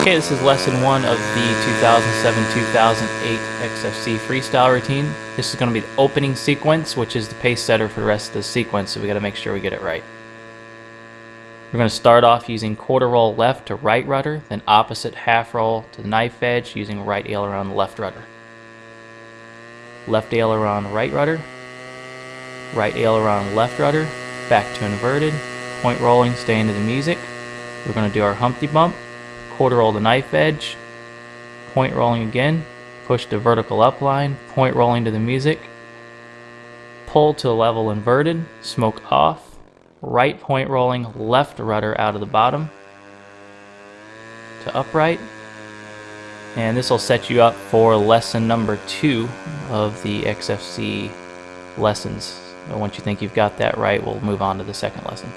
Okay, this is lesson one of the 2007-2008 XFC freestyle routine. This is going to be the opening sequence, which is the pace setter for the rest of the sequence, so we got to make sure we get it right. We're going to start off using quarter roll left to right rudder, then opposite half roll to knife edge using right aileron left rudder. Left aileron right rudder, right aileron left rudder, back to inverted, point rolling, staying to the music. We're going to do our Humpty Bump, quarter roll the knife edge, point rolling again, push to vertical up line, point rolling to the music, pull to level inverted, smoke off, right point rolling, left rudder out of the bottom to upright. And this will set you up for lesson number two of the XFC lessons. once you think you've got that right, we'll move on to the second lesson.